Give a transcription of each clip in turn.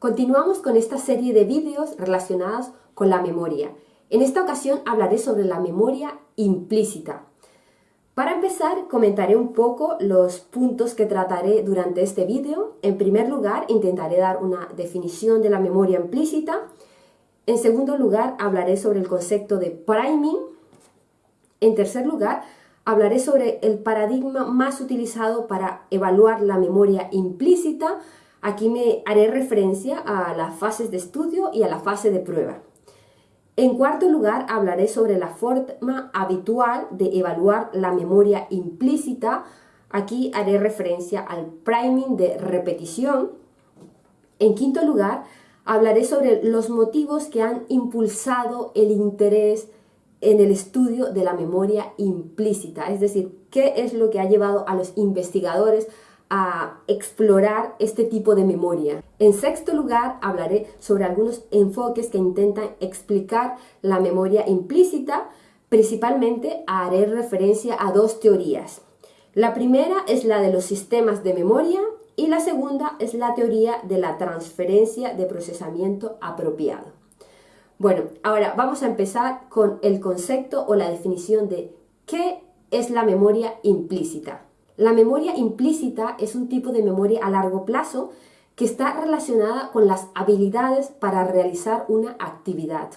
Continuamos con esta serie de vídeos relacionados con la memoria. En esta ocasión hablaré sobre la memoria implícita. Para empezar, comentaré un poco los puntos que trataré durante este vídeo. En primer lugar, intentaré dar una definición de la memoria implícita. En segundo lugar, hablaré sobre el concepto de priming. En tercer lugar, hablaré sobre el paradigma más utilizado para evaluar la memoria implícita, Aquí me haré referencia a las fases de estudio y a la fase de prueba. En cuarto lugar, hablaré sobre la forma habitual de evaluar la memoria implícita. Aquí haré referencia al priming de repetición. En quinto lugar, hablaré sobre los motivos que han impulsado el interés en el estudio de la memoria implícita, es decir, qué es lo que ha llevado a los investigadores a explorar este tipo de memoria. En sexto lugar, hablaré sobre algunos enfoques que intentan explicar la memoria implícita. Principalmente haré referencia a dos teorías. La primera es la de los sistemas de memoria y la segunda es la teoría de la transferencia de procesamiento apropiado. Bueno, ahora vamos a empezar con el concepto o la definición de qué es la memoria implícita. La memoria implícita es un tipo de memoria a largo plazo que está relacionada con las habilidades para realizar una actividad.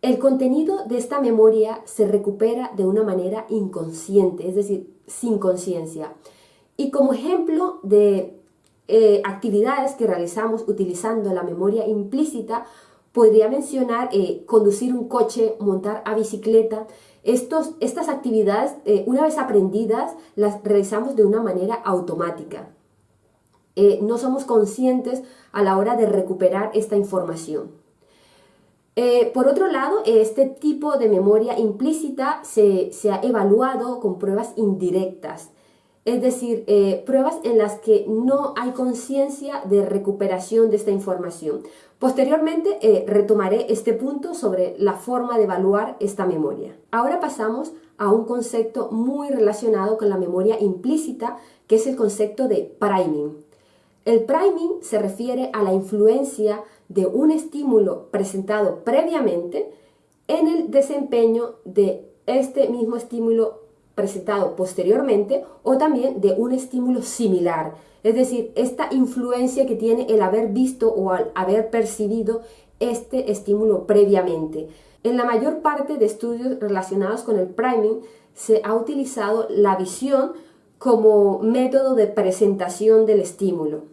El contenido de esta memoria se recupera de una manera inconsciente, es decir, sin conciencia. Y como ejemplo de eh, actividades que realizamos utilizando la memoria implícita, podría mencionar eh, conducir un coche, montar a bicicleta, estos, estas actividades, eh, una vez aprendidas, las realizamos de una manera automática. Eh, no somos conscientes a la hora de recuperar esta información. Eh, por otro lado, este tipo de memoria implícita se, se ha evaluado con pruebas indirectas, es decir, pruebas en las que no hay conciencia de recuperación de esta información. Posteriormente eh, retomaré este punto sobre la forma de evaluar esta memoria. Ahora pasamos a un concepto muy relacionado con la memoria implícita, que es el concepto de priming. El priming se refiere a la influencia de un estímulo presentado previamente en el desempeño de este mismo estímulo presentado posteriormente o también de un estímulo similar. Es decir, esta influencia que tiene el haber visto o al haber percibido este estímulo previamente. En la mayor parte de estudios relacionados con el priming se ha utilizado la visión como método de presentación del estímulo.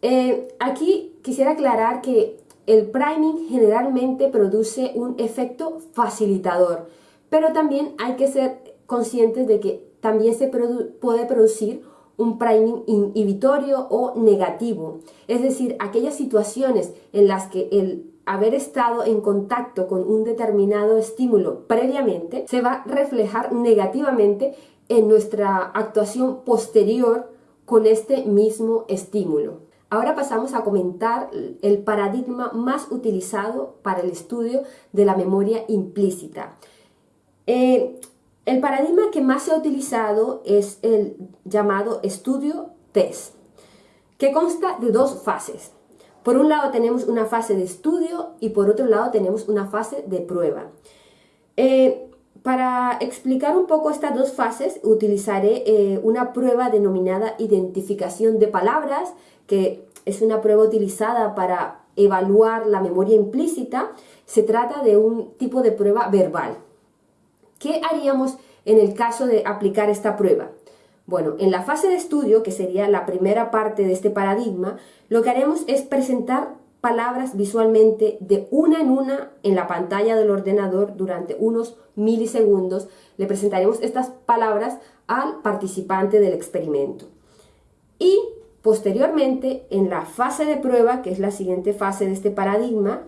Eh, aquí quisiera aclarar que el priming generalmente produce un efecto facilitador, pero también hay que ser conscientes de que también se puede producir un priming inhibitorio o negativo, es decir, aquellas situaciones en las que el haber estado en contacto con un determinado estímulo previamente se va a reflejar negativamente en nuestra actuación posterior con este mismo estímulo. Ahora pasamos a comentar el paradigma más utilizado para el estudio de la memoria implícita. Eh, el paradigma que más se ha utilizado es el llamado estudio test, que consta de dos fases. Por un lado tenemos una fase de estudio y por otro lado tenemos una fase de prueba. Eh, para explicar un poco estas dos fases utilizaré eh, una prueba denominada identificación de palabras, que es una prueba utilizada para evaluar la memoria implícita. Se trata de un tipo de prueba verbal. ¿Qué haríamos en el caso de aplicar esta prueba? Bueno, en la fase de estudio, que sería la primera parte de este paradigma, lo que haremos es presentar palabras visualmente de una en una en la pantalla del ordenador durante unos milisegundos. Le presentaremos estas palabras al participante del experimento. Y posteriormente, en la fase de prueba, que es la siguiente fase de este paradigma,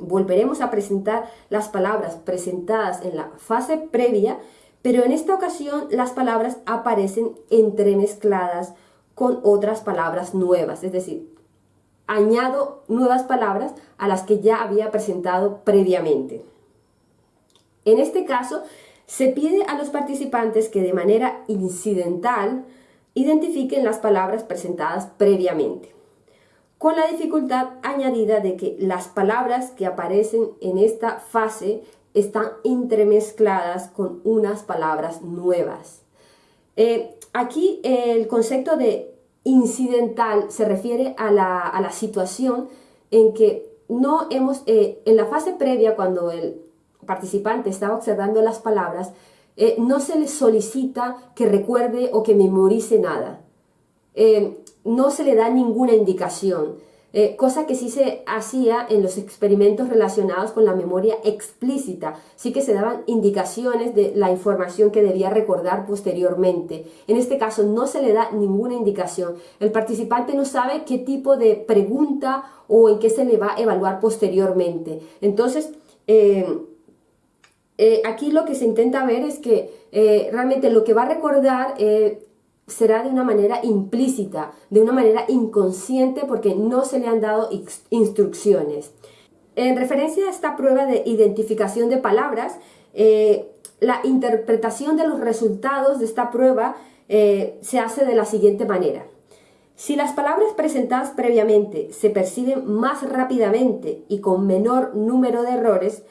Volveremos a presentar las palabras presentadas en la fase previa, pero en esta ocasión las palabras aparecen entremezcladas con otras palabras nuevas, es decir, añado nuevas palabras a las que ya había presentado previamente. En este caso, se pide a los participantes que de manera incidental identifiquen las palabras presentadas previamente. con la dificultad añadida de que las palabras que aparecen en esta fase están entremezcladas con unas palabras nuevas. Eh, aquí el concepto de incidental se refiere a la, situación en que no hemos, eh, en la fase previa cuando el participante estaba observando las palabras, eh, no se le solicita que recuerde o que memorice nada. no se le da ninguna indicación. Eh, cosa que sí se hacía en los experimentos relacionados con la memoria explícita. Sí que se daban indicaciones de la información que debía recordar posteriormente. En este caso no se le da ninguna indicación. El participante no sabe qué tipo de pregunta o en qué se le va a evaluar posteriormente. Entonces, eh, eh, aquí lo que se intenta ver es que realmente lo que va a recordar será de una manera implícita, de una manera inconsciente porque no se le han dado instrucciones. En referencia a esta prueba de identificación de palabras, eh, la interpretación de los resultados de esta prueba eh, se hace de la siguiente manera. Si las palabras presentadas previamente se perciben más rápidamente y con menor número de errores,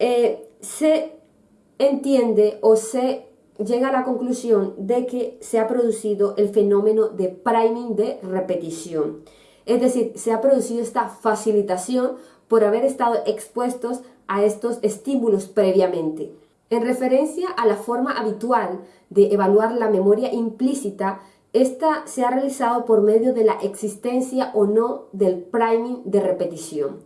eh, se entiende o se llega a la conclusión de que se ha producido el fenómeno de priming de repetición. Es decir, se ha producido esta facilitación por haber estado expuestos a estos estímulos previamente. En referencia a la forma habitual de evaluar la memoria implícita, esta se ha realizado por medio de la existencia o no del priming de repetición.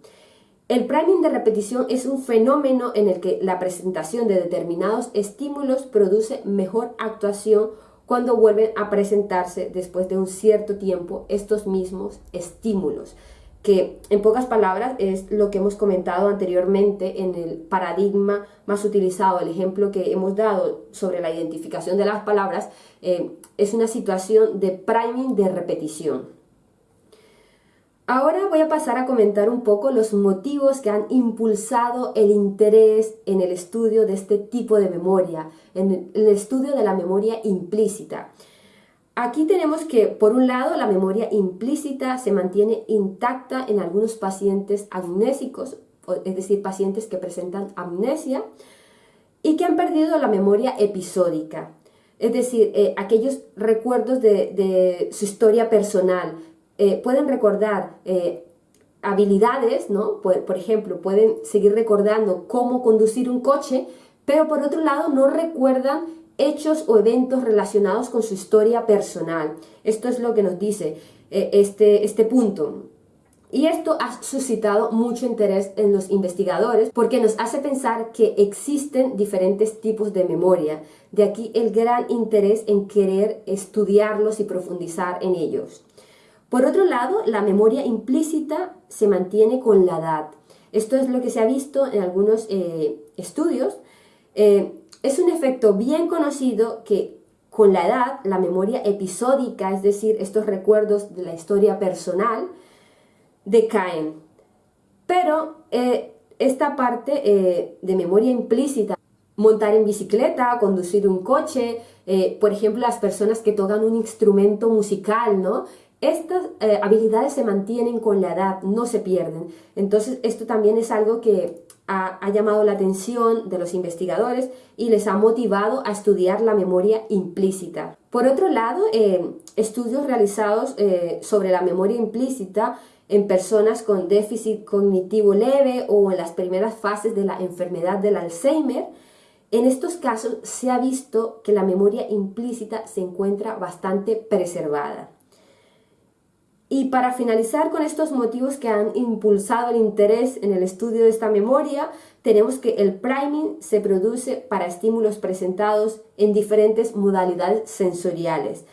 El priming de repetición es un fenómeno en el que la presentación de determinados estímulos produce mejor actuación cuando vuelven a presentarse después de un cierto tiempo estos mismos estímulos, que en pocas palabras es lo que hemos comentado anteriormente en el paradigma más utilizado, el ejemplo que hemos dado sobre la identificación de las palabras, eh, es una situación de priming de repetición. Ahora voy a pasar a comentar un poco los motivos que han impulsado el interés en el estudio de este tipo de memoria, en el estudio de la memoria implícita. Aquí tenemos que, por un lado, la memoria implícita se mantiene intacta en algunos pacientes amnésicos, es decir, pacientes que presentan amnesia y que han perdido la memoria episódica, es decir, eh, aquellos recuerdos de su historia personal, eh, pueden recordar eh, habilidades, ¿no? Por, ejemplo, pueden seguir recordando cómo conducir un coche, pero por otro lado no recuerdan hechos o eventos relacionados con su historia personal. Esto es lo que nos dice eh, este, este punto. Y esto ha suscitado mucho interés en los investigadores porque nos hace pensar que existen diferentes tipos de memoria. De aquí el gran interés en querer estudiarlos y profundizar en ellos. Por otro lado, la memoria implícita se mantiene con la edad. Esto es lo que se ha visto en algunos eh, estudios. Eh, es un efecto bien conocido que con la edad la memoria episódica, es decir, estos recuerdos de la historia personal, decaen. Pero eh, esta parte de memoria implícita, montar en bicicleta, conducir un coche, por ejemplo, las personas que tocan un instrumento musical, ¿no? Estas eh, habilidades se mantienen con la edad, no se pierden. Entonces, esto también es algo que ha, llamado la atención de los investigadores y les ha motivado a estudiar la memoria implícita. Por otro lado, eh, estudios realizados eh, sobre la memoria implícita en personas con déficit cognitivo leve o en las primeras fases de la enfermedad del Alzheimer, en estos casos se ha visto que la memoria implícita se encuentra bastante preservada. Y para finalizar con estos motivos que han impulsado el interés en el estudio de esta memoria, tenemos que el priming se produce para estímulos presentados en diferentes modalidades sensoriales,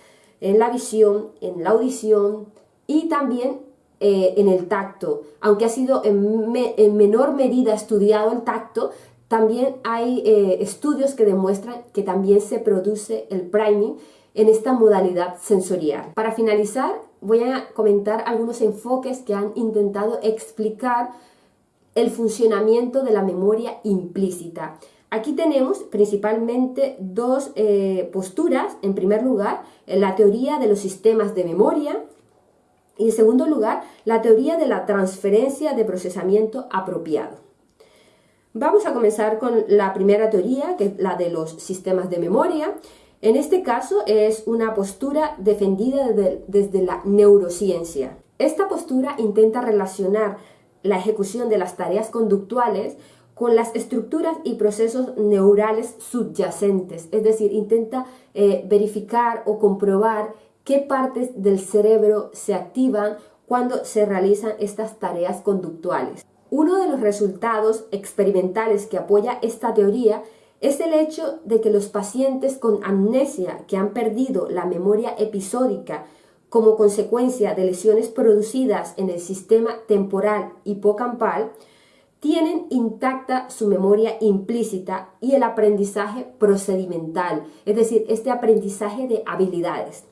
en la visión, en la audición y también eh, en el tacto. Aunque ha sido en, menor medida estudiado el tacto, también hay eh, estudios que demuestran que también se produce el priming en esta modalidad sensorial. Para finalizar, voy a comentar algunos enfoques que han intentado explicar el funcionamiento de la memoria implícita. Aquí tenemos principalmente dos eh, posturas. En primer lugar, la teoría de los sistemas de memoria Y en segundo lugar, la teoría de la transferencia de procesamiento apropiado. Vamos a comenzar con la primera teoría, que es la de los sistemas de memoria. En este caso es una postura defendida desde la neurociencia. Esta postura intenta relacionar la ejecución de las tareas conductuales con las estructuras y procesos neurales subyacentes, es decir, intenta eh, verificar o comprobar qué partes del cerebro se activan cuando se realizan estas tareas conductuales. Uno de los resultados experimentales que apoya esta teoría es el hecho de que los pacientes con amnesia que han perdido la memoria episódica como consecuencia de lesiones producidas en el sistema temporal hipocampal, tienen intacta su memoria implícita y el aprendizaje procedimental, es decir, este aprendizaje de habilidades.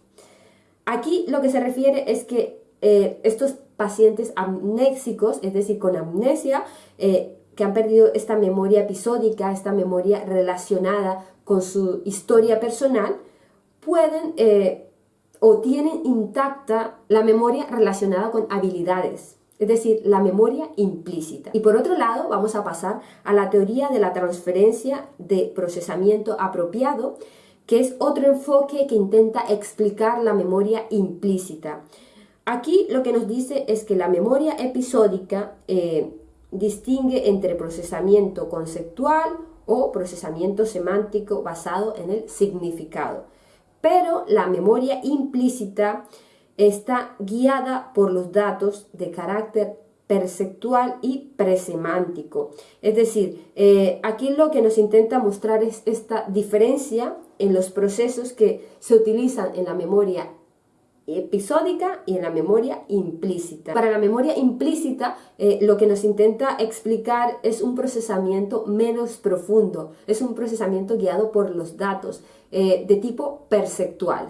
Aquí lo que se refiere es que eh, estos pacientes amnéxicos, es decir, con amnesia, eh, que han perdido esta memoria episódica, esta memoria relacionada con su historia personal, pueden eh, o tienen intacta la memoria relacionada con habilidades, es decir, la memoria implícita. Y por otro lado, vamos a pasar a la teoría de la transferencia de procesamiento apropiado, que es otro enfoque que intenta explicar la memoria implícita. Aquí lo que nos dice es que la memoria episódica eh, distingue entre procesamiento conceptual o procesamiento semántico basado en el significado. Pero la memoria implícita está guiada por los datos de carácter perceptual y presemántico. Es decir, eh, aquí lo que nos intenta mostrar es esta diferencia en los procesos que se utilizan en la memoria episódica y en la memoria implícita. Para la memoria implícita, eh, lo que nos intenta explicar es un procesamiento menos profundo, es un procesamiento guiado por los datos eh, de tipo perceptual.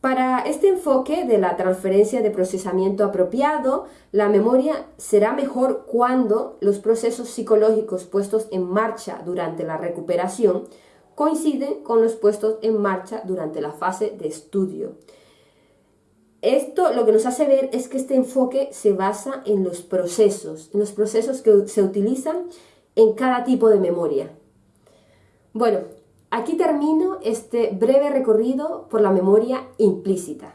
Para este enfoque de la transferencia de procesamiento apropiado, la memoria será mejor cuando los procesos psicológicos puestos en marcha durante la recuperación coinciden con los puestos en marcha durante la fase de estudio. Esto lo que nos hace ver es que este enfoque se basa en los procesos, en los procesos que se utilizan en cada tipo de memoria. Bueno, aquí termino este breve recorrido por la memoria implícita.